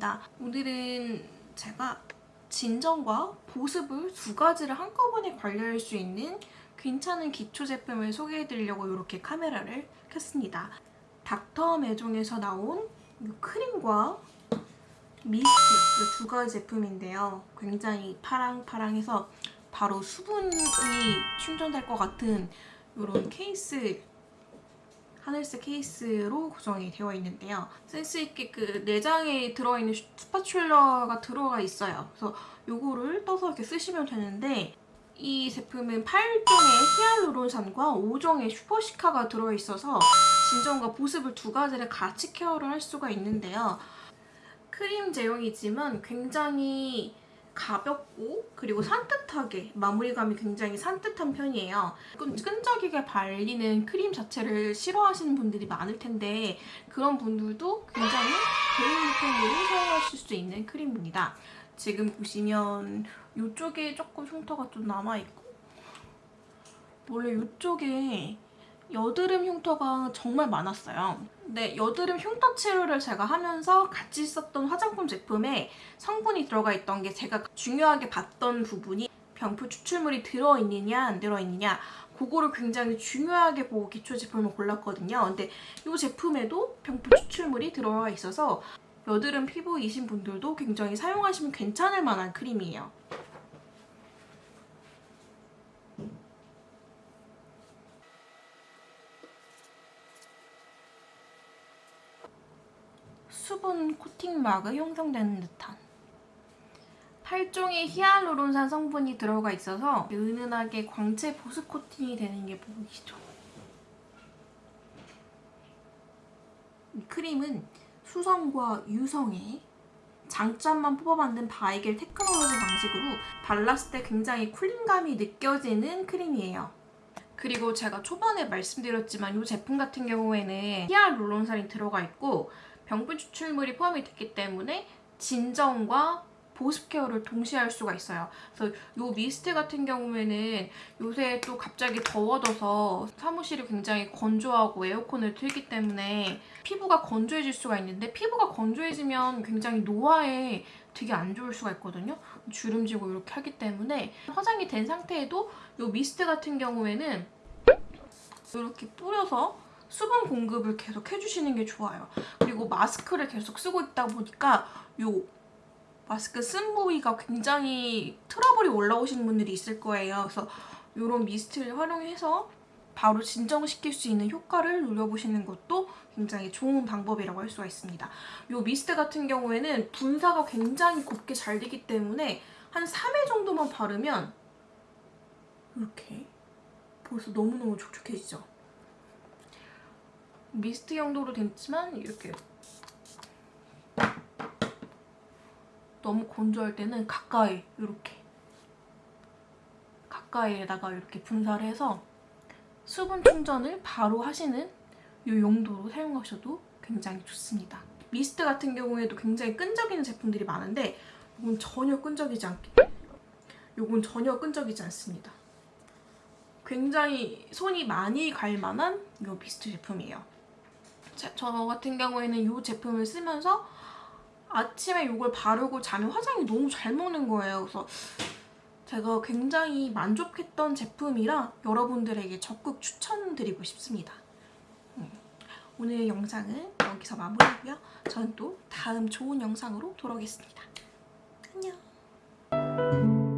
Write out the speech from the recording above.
있습니다. 오늘은 제가 진정과 보습을 두 가지를 한꺼번에 관리할 수 있는 괜찮은 기초 제품을 소개해드리려고 이렇게 카메라를 켰습니다. 닥터 매종에서 나온 이 크림과 미스트 이 두 가지 제품인데요. 굉장히 파랑파랑해서 바로 수분이 충전될 것 같은 이런 케이스 하늘색 케이스로 구성이 되어 있는데요. 센스있게 그 내장에 들어있는 스파츌러가 들어가 있어요. 그래서 이거를 떠서 이렇게 쓰시면 되는데 이 제품은 8종의 히알루론산과 5종의 슈퍼시카가 들어있어서 진정과 보습을 두 가지를 같이 케어를 할 수가 있는데요. 크림 제형이지만 굉장히 가볍고 그리고 산뜻하게 마무리감이 굉장히 산뜻한 편이에요. 끈, 끈적이게 발리는 크림 자체를 싫어하시는 분들이 많을 텐데 그런 분들도 굉장히 데일리템으로 사용하실 수 있는 크림입니다. 지금 보시면 이쪽에 조금 흉터가 좀 남아있고 원래 이쪽에 여드름 흉터가 정말 많았어요. 근데 여드름 흉터 치료를 제가 하면서 같이 썼던 화장품 제품에 성분이 들어가 있던 게 제가 중요하게 봤던 부분이 병풀 추출물이 들어있느냐 안 들어있느냐 그거를 굉장히 중요하게 보고 기초 제품을 골랐거든요. 근데 이 제품에도 병풀 추출물이 들어가 있어서 여드름 피부이신 분들도 굉장히 사용하시면 괜찮을 만한 크림이에요. 수분 코팅막이 형성되는 듯한 8종의 히알루론산 성분이 들어가 있어서 은은하게 광채 보습 코팅이 되는 게 보이시죠? 이 크림은 수성과 유성의 장점만 뽑아 만든 바이겔 테크놀로지 방식으로 발랐을 때 굉장히 쿨링감이 느껴지는 크림이에요. 그리고 제가 초반에 말씀드렸지만 이 제품 같은 경우에는 히알루론산이 들어가 있고 병풀 추출물이 포함이 됐기 때문에 진정과 보습 케어를 동시에 할 수가 있어요. 그래서 이 미스트 같은 경우에는 요새 또 갑자기 더워져서 사무실이 굉장히 건조하고 에어컨을 틀기 때문에 피부가 건조해질 수가 있는데 피부가 건조해지면 굉장히 노화에 되게 안 좋을 수가 있거든요. 주름지고 이렇게 하기 때문에 화장이 된 상태에도 이 미스트 같은 경우에는 이렇게 뿌려서 수분 공급을 계속 해주시는 게 좋아요. 그리고 마스크를 계속 쓰고 있다 보니까 이 마스크 쓴 부위가 굉장히 트러블이 올라오시는 분들이 있을 거예요. 그래서 이런 미스트를 활용해서 바로 진정시킬 수 있는 효과를 누려보시는 것도 굉장히 좋은 방법이라고 할 수가 있습니다. 이 미스트 같은 경우에는 분사가 굉장히 곱게 잘 되기 때문에 한 3회 정도만 바르면 이렇게 벌써 너무너무 촉촉해지죠? 미스트 용도로 됐지만 이렇게 너무 건조할 때는 가까이 이렇게 가까이에다가 이렇게 분사를 해서 수분 충전을 바로 하시는 이 용도로 사용하셔도 굉장히 좋습니다. 미스트 같은 경우에도 굉장히 끈적이는 제품들이 많은데 이건 전혀 끈적이지 않게 이건 전혀 끈적이지 않습니다. 굉장히 손이 많이 갈 만한 이 미스트 제품이에요. 저 같은 경우에는 이 제품을 쓰면서 아침에 이걸 바르고 자면 화장이 너무 잘 먹는 거예요. 그래서 제가 굉장히 만족했던 제품이라 여러분들에게 적극 추천드리고 싶습니다. 음, 오늘 영상은 여기서 마무리하고요. 저는 또 다음 좋은 영상으로 돌아오겠습니다. 안녕.